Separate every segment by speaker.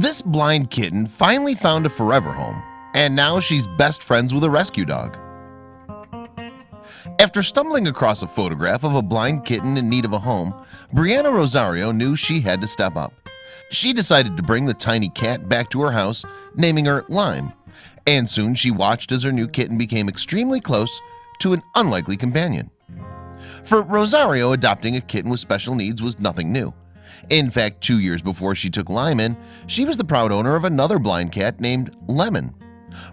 Speaker 1: This blind kitten finally found a forever home and now she's best friends with a rescue dog. After stumbling across a photograph of a blind kitten in need of a home Brianna Rosario knew she had to step up. She decided to bring the tiny cat back to her house naming her Lime and soon she watched as her new kitten became extremely close to an unlikely companion. For Rosario adopting a kitten with special needs was nothing new in fact two years before she took Lyman she was the proud owner of another blind cat named Lemon.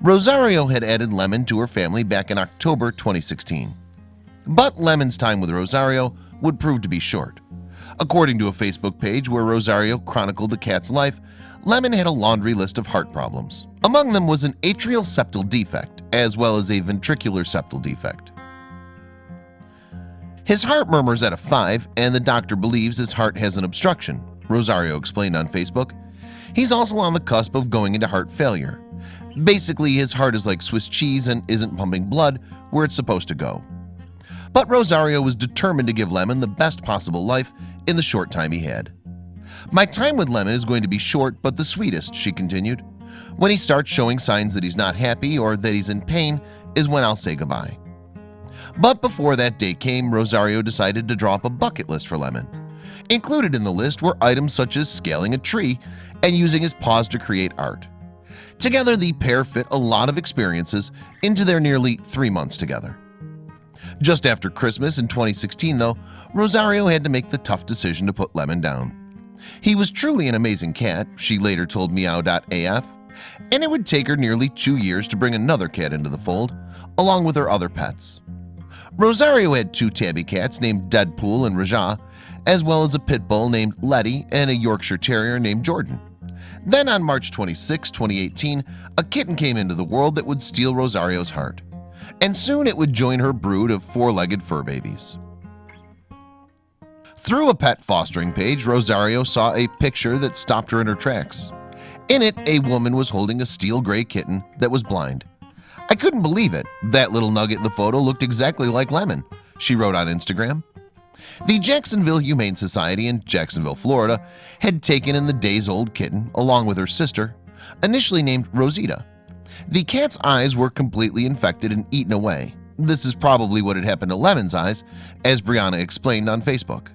Speaker 1: Rosario had added Lemon to her family back in October 2016 But Lemon's time with Rosario would prove to be short. According to a Facebook page where Rosario chronicled the cat's life Lemon had a laundry list of heart problems. Among them was an atrial septal defect as well as a ventricular septal defect his heart murmurs at a 5 and the doctor believes his heart has an obstruction Rosario explained on Facebook. He's also on the cusp of going into heart failure. Basically his heart is like Swiss cheese and isn't pumping blood where it's supposed to go. But Rosario was determined to give Lemon the best possible life in the short time he had. My time with Lemon is going to be short but the sweetest she continued. When he starts showing signs that he's not happy or that he's in pain is when I'll say goodbye but before that day came Rosario decided to draw up a bucket list for Lemon. Included in the list were items such as scaling a tree and using his paws to create art. Together the pair fit a lot of experiences into their nearly three months together. Just after Christmas in 2016 though Rosario had to make the tough decision to put Lemon down. He was truly an amazing cat she later told meow.af and it would take her nearly two years to bring another cat into the fold along with her other pets Rosario had two tabby cats named Deadpool and Raja as well as a pit bull named Letty and a Yorkshire Terrier named Jordan. Then on March 26, 2018 a kitten came into the world that would steal Rosario's heart. And soon it would join her brood of four-legged fur babies. Through a pet fostering page Rosario saw a picture that stopped her in her tracks. In it a woman was holding a steel gray kitten that was blind I couldn't believe it. That little nugget in the photo looked exactly like Lemon she wrote on Instagram. The Jacksonville Humane Society in Jacksonville, Florida had taken in the days-old kitten along with her sister initially named Rosita. The cat's eyes were completely infected and eaten away. This is probably what had happened to Lemon's eyes as Brianna explained on Facebook.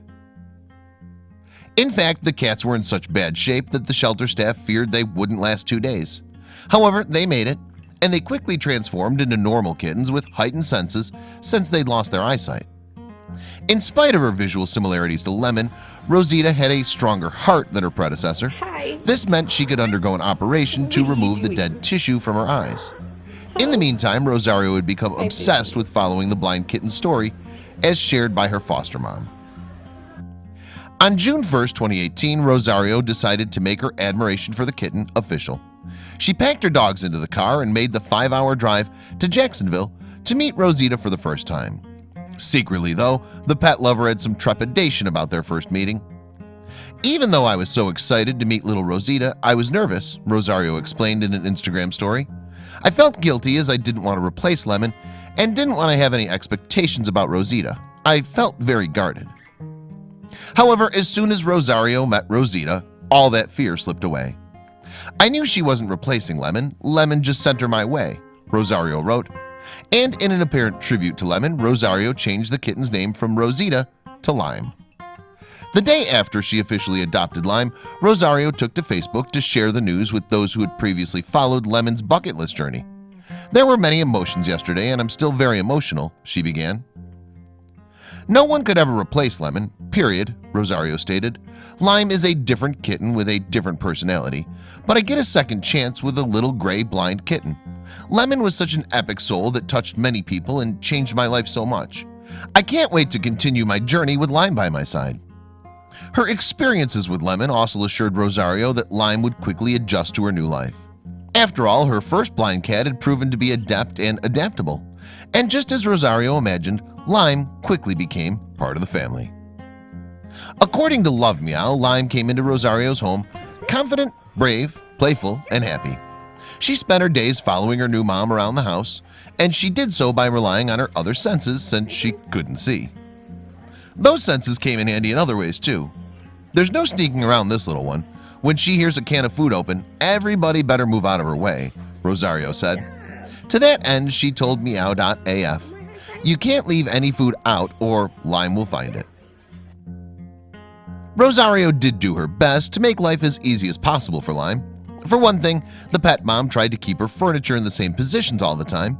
Speaker 1: In fact the cats were in such bad shape that the shelter staff feared they wouldn't last two days. However, they made it and they quickly transformed into normal kittens with heightened senses since they'd lost their eyesight. In spite of her visual similarities to Lemon Rosita had a stronger heart than her predecessor.
Speaker 2: Hi.
Speaker 1: This meant she could undergo an operation to remove the dead tissue from her eyes. In the meantime Rosario had become obsessed with following the blind kitten's story as shared by her foster mom. On June 1st 2018 Rosario decided to make her admiration for the kitten official she packed her dogs into the car and made the five-hour drive to Jacksonville to meet Rosita for the first time. Secretly though the pet lover had some trepidation about their first meeting. Even though I was so excited to meet little Rosita I was nervous Rosario explained in an Instagram story. I felt guilty as I didn't want to replace Lemon and didn't want to have any expectations about Rosita. I felt very guarded. However, as soon as Rosario met Rosita all that fear slipped away I knew she wasn't replacing Lemon. Lemon just sent her my way Rosario wrote. And in an apparent tribute to Lemon Rosario changed the kitten's name from Rosita to Lime. The day after she officially adopted Lime Rosario took to Facebook to share the news with those who had previously followed Lemon's bucket list journey. There were many emotions yesterday and I'm still very emotional she began no one could ever replace Lemon, period, Rosario stated. Lime is a different kitten with a different personality, but I get a second chance with a little gray blind kitten. Lemon was such an epic soul that touched many people and changed my life so much. I can't wait to continue my journey with Lime by my side. Her experiences with Lemon also assured Rosario that Lime would quickly adjust to her new life. After all, her first blind cat had proven to be adept and adaptable. And just as Rosario imagined, Lime quickly became part of the family. According to Love Meow, Lime came into Rosario's home confident, brave, playful, and happy. She spent her days following her new mom around the house, and she did so by relying on her other senses since she couldn't see. Those senses came in handy in other ways too. There's no sneaking around this little one. When she hears a can of food open, everybody better move out of her way, Rosario said. To that end, she told Meow.af, You can't leave any food out or Lime will find it. Rosario did do her best to make life as easy as possible for Lime. For one thing, the pet mom tried to keep her furniture in the same positions all the time.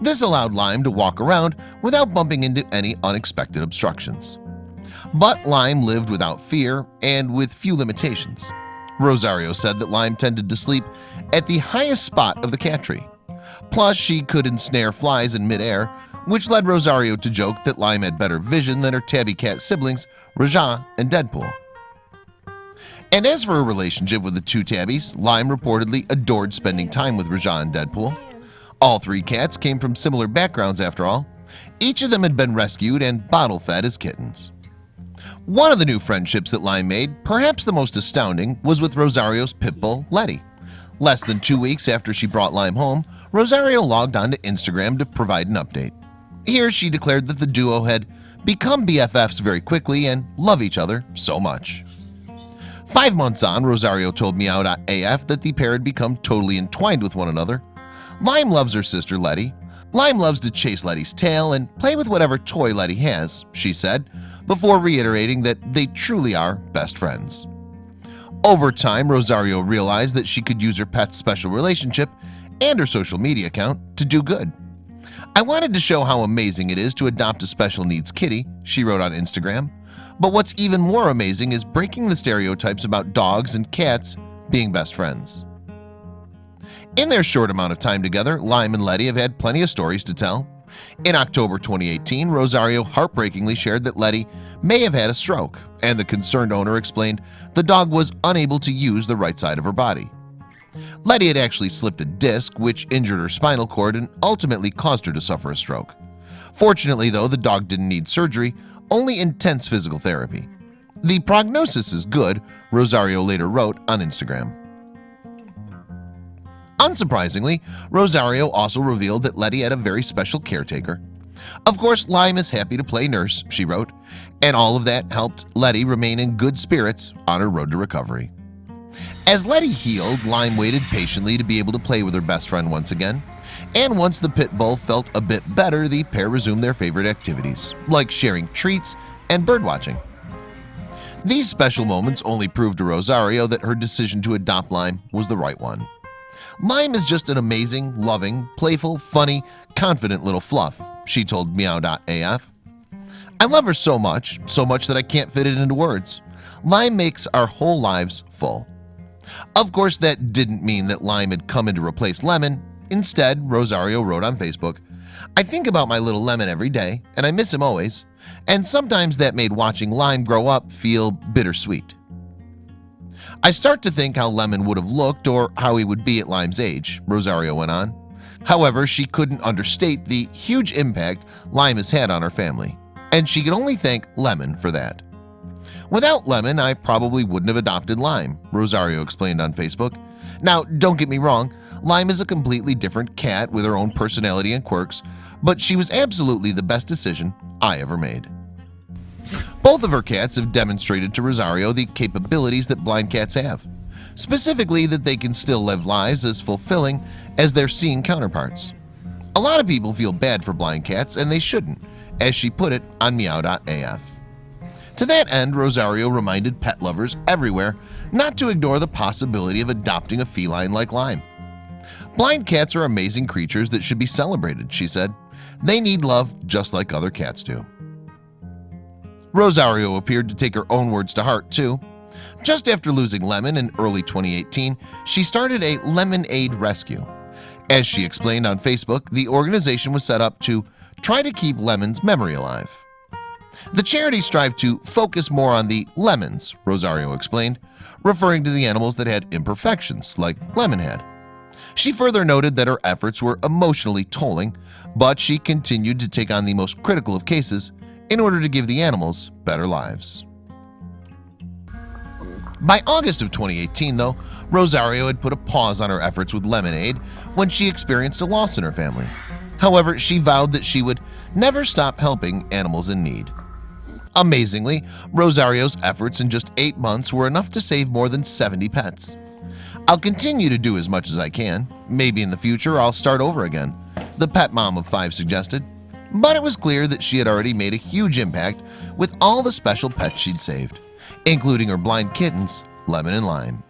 Speaker 1: This allowed Lime to walk around without bumping into any unexpected obstructions. But Lime lived without fear and with few limitations. Rosario said that Lime tended to sleep at the highest spot of the cat tree. Plus, she could ensnare flies in midair, which led Rosario to joke that Lime had better vision than her tabby cat siblings, Raja and Deadpool. And as for her relationship with the two tabbies, Lime reportedly adored spending time with Raja and Deadpool. All three cats came from similar backgrounds after all. Each of them had been rescued and bottle-fed as kittens. One of the new friendships that Lime made, perhaps the most astounding, was with Rosario's pit bull, Letty. Less than two weeks after she brought Lime home, Rosario logged on to Instagram to provide an update. Here she declared that the duo had become BFFs very quickly and love each other so much. Five months on, Rosario told Meow.af that the pair had become totally entwined with one another. Lime loves her sister Letty. Lime loves to chase Letty's tail and play with whatever toy Letty has, she said, before reiterating that they truly are best friends. Over time, Rosario realized that she could use her pet's special relationship and her social media account to do good. I wanted to show how amazing it is to adopt a special needs kitty, she wrote on Instagram. But what's even more amazing is breaking the stereotypes about dogs and cats being best friends. In their short amount of time together, Lime and Letty have had plenty of stories to tell. In October 2018, Rosario heartbreakingly shared that Letty may have had a stroke, and the concerned owner explained the dog was unable to use the right side of her body. Letty had actually slipped a disc which injured her spinal cord and ultimately caused her to suffer a stroke. Fortunately though, the dog didn't need surgery, only intense physical therapy. The prognosis is good, Rosario later wrote on Instagram. Unsurprisingly, Rosario also revealed that Letty had a very special caretaker. Of course, Lime is happy to play nurse, she wrote, and all of that helped Letty remain in good spirits on her road to recovery. As Letty healed, Lime waited patiently to be able to play with her best friend once again. And once the pit bull felt a bit better, the pair resumed their favorite activities, like sharing treats and birdwatching. These special moments only proved to Rosario that her decision to adopt Lime was the right one. Lime is just an amazing, loving, playful, funny, confident little fluff, she told Meow.af. I love her so much, so much that I can't fit it into words. Lime makes our whole lives full. Of course, that didn't mean that Lime had come in to replace Lemon. Instead, Rosario wrote on Facebook, I think about my little Lemon every day, and I miss him always. And sometimes that made watching Lime grow up feel bittersweet. I start to think how Lemon would have looked or how he would be at Lime's age, Rosario went on. However, she couldn't understate the huge impact Lime has had on her family, and she could only thank Lemon for that. Without Lemon, I probably wouldn't have adopted Lime, Rosario explained on Facebook. Now, don't get me wrong, Lime is a completely different cat with her own personality and quirks, but she was absolutely the best decision I ever made. Both of her cats have demonstrated to Rosario the capabilities that blind cats have, specifically that they can still live lives as fulfilling as their seeing counterparts. A lot of people feel bad for blind cats and they shouldn't, as she put it on Meow.af. To that end, Rosario reminded pet lovers everywhere not to ignore the possibility of adopting a feline like Lime. Blind cats are amazing creatures that should be celebrated, she said. They need love just like other cats do. Rosario appeared to take her own words to heart too. Just after losing Lemon in early 2018, she started a Lemon Aid Rescue. As she explained on Facebook, the organization was set up to try to keep Lemon's memory alive. The charity strived to focus more on the lemons, Rosario explained, referring to the animals that had imperfections like Lemon had. She further noted that her efforts were emotionally tolling, but she continued to take on the most critical of cases in order to give the animals better lives. By August of 2018 though, Rosario had put a pause on her efforts with Lemonade when she experienced a loss in her family. However, she vowed that she would never stop helping animals in need. Amazingly, Rosario's efforts in just eight months were enough to save more than 70 pets I'll continue to do as much as I can. Maybe in the future I'll start over again the pet mom of five suggested. But it was clear that she had already made a huge impact with all the special pets she'd saved including her blind kittens lemon and lime